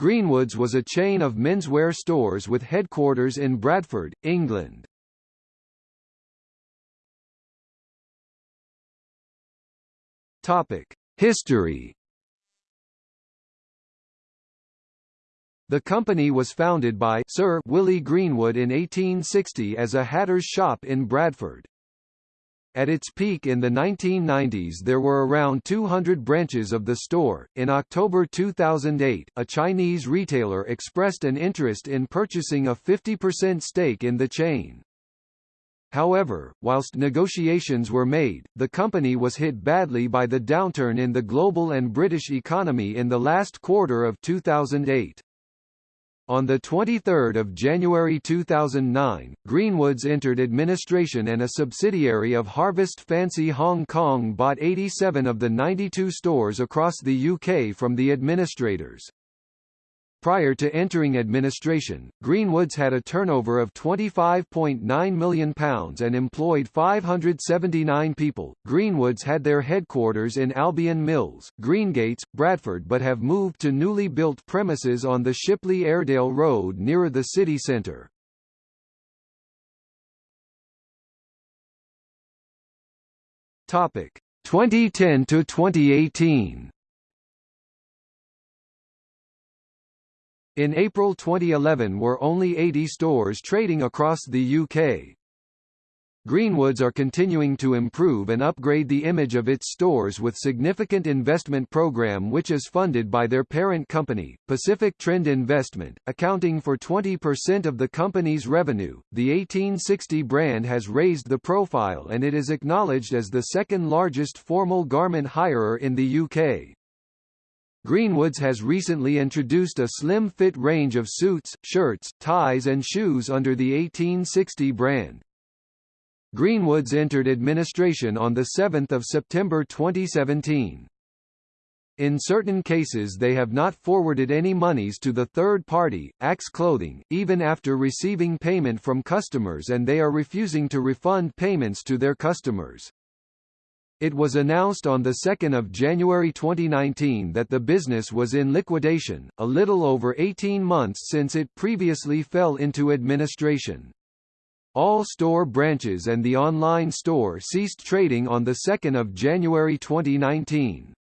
Greenwoods was a chain of menswear stores with headquarters in Bradford, England. Topic: History The company was founded by Sir Willie Greenwood in 1860 as a hatter's shop in Bradford. At its peak in the 1990s there were around 200 branches of the store. In October 2008, a Chinese retailer expressed an interest in purchasing a 50% stake in the chain. However, whilst negotiations were made, the company was hit badly by the downturn in the global and British economy in the last quarter of 2008. On 23 January 2009, Greenwoods entered administration and a subsidiary of Harvest Fancy Hong Kong bought 87 of the 92 stores across the UK from the administrators. Prior to entering administration, Greenwoods had a turnover of £25.9 million and employed 579 people. Greenwoods had their headquarters in Albion Mills, Greengates, Bradford but have moved to newly built premises on the Shipley Airedale Road nearer the city centre. Topic 2010 to 2018. In April 2011 were only 80 stores trading across the UK. Greenwoods are continuing to improve and upgrade the image of its stores with significant investment program which is funded by their parent company, Pacific Trend Investment, accounting for 20% of the company's revenue. The 1860 brand has raised the profile and it is acknowledged as the second largest formal garment hirer in the UK. Greenwoods has recently introduced a slim-fit range of suits, shirts, ties and shoes under the 1860 brand. Greenwoods entered administration on 7 September 2017. In certain cases they have not forwarded any monies to the third party, Axe Clothing, even after receiving payment from customers and they are refusing to refund payments to their customers. It was announced on 2 January 2019 that the business was in liquidation, a little over 18 months since it previously fell into administration. All store branches and the online store ceased trading on 2 January 2019.